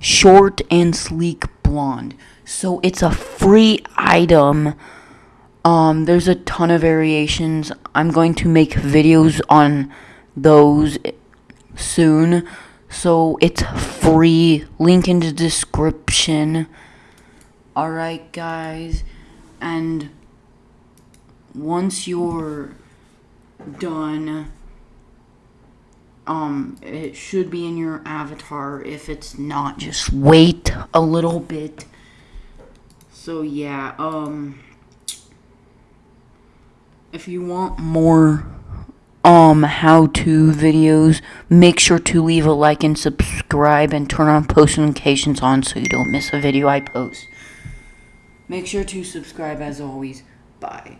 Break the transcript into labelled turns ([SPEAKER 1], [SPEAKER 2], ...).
[SPEAKER 1] short and sleek blonde. So it's a free item. Um, there's a ton of variations. I'm going to make videos on those soon. So it's free. Link in the description. Alright, guys. And once you're done, um, it should be in your avatar. If it's not, just wait a little bit. So, yeah, um, if you want more um how to videos make sure to leave a like and subscribe and turn on post notifications on so you don't miss a video i post make sure to subscribe as always bye